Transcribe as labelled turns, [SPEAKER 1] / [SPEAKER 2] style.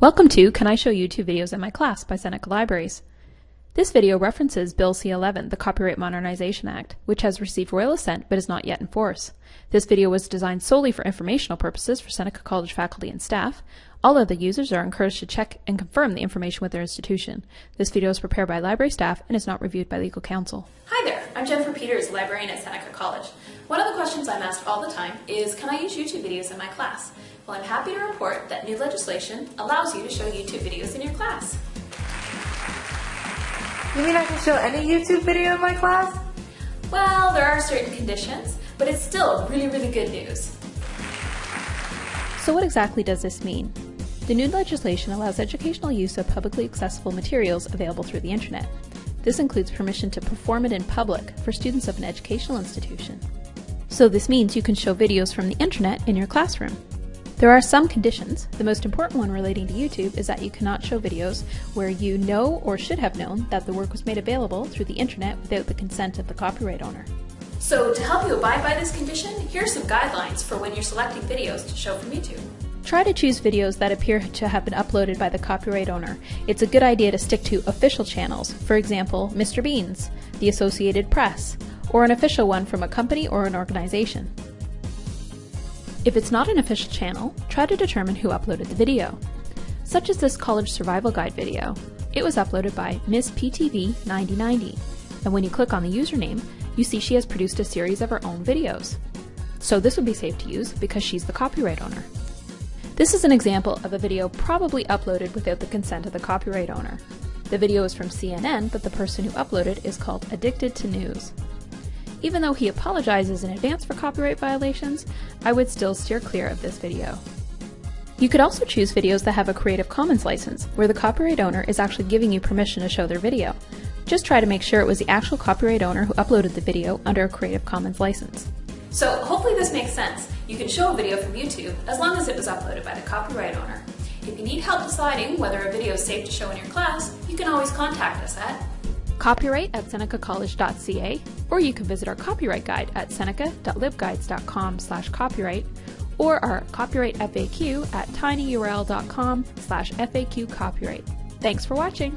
[SPEAKER 1] Welcome to Can I Show YouTube Videos in My Class by Seneca Libraries. This video references Bill C-11, the Copyright Modernization Act, which has received royal assent but is not yet in force. This video was designed solely for informational purposes for Seneca College faculty and staff. All other users are encouraged to check and confirm the information with their institution. This video is prepared by library staff and is not reviewed by legal counsel.
[SPEAKER 2] Hi there, I'm Jennifer Peters, librarian at Seneca College. One of the questions I'm asked all the time is, can I use YouTube videos in my class? Well, I'm happy to report that new legislation allows you to show YouTube videos in your class.
[SPEAKER 3] You mean I can show any YouTube video in my class?
[SPEAKER 2] Well, there are certain conditions, but it's still really, really good news.
[SPEAKER 1] So what exactly does this mean? The new legislation allows educational use of publicly accessible materials available through the internet. This includes permission to perform it in public for students of an educational institution. So this means you can show videos from the internet in your classroom. There are some conditions. The most important one relating to YouTube is that you cannot show videos where you know or should have known that the work was made available through the internet without the consent of the copyright owner.
[SPEAKER 2] So to help you abide by this condition, here are some guidelines for when you're selecting videos to show from YouTube.
[SPEAKER 1] Try to choose videos that appear to have been uploaded by the copyright owner. It's a good idea to stick to official channels, for example, Mr. Bean's, the Associated Press, or an official one from a company or an organization. If it's not an official channel, try to determine who uploaded the video. Such as this college survival guide video. It was uploaded by Miss PTV 9090, and when you click on the username, you see she has produced a series of her own videos. So this would be safe to use because she's the copyright owner. This is an example of a video probably uploaded without the consent of the copyright owner. The video is from CNN, but the person who uploaded is called Addicted to News. Even though he apologizes in advance for copyright violations, I would still steer clear of this video. You could also choose videos that have a Creative Commons license, where the copyright owner is actually giving you permission to show their video. Just try to make sure it was the actual copyright owner who uploaded the video under a Creative Commons license.
[SPEAKER 2] So hopefully this makes sense. You can show a video from YouTube as long as it was uploaded by the copyright owner. If you need help deciding whether a video is safe to show in your class, you can always contact us at
[SPEAKER 1] copyright at senecacollege.ca, or you can visit our copyright guide at seneca.libguides.com slash copyright, or our copyright FAQ at tinyurl.com slash FAQ copyright. Thanks for watching!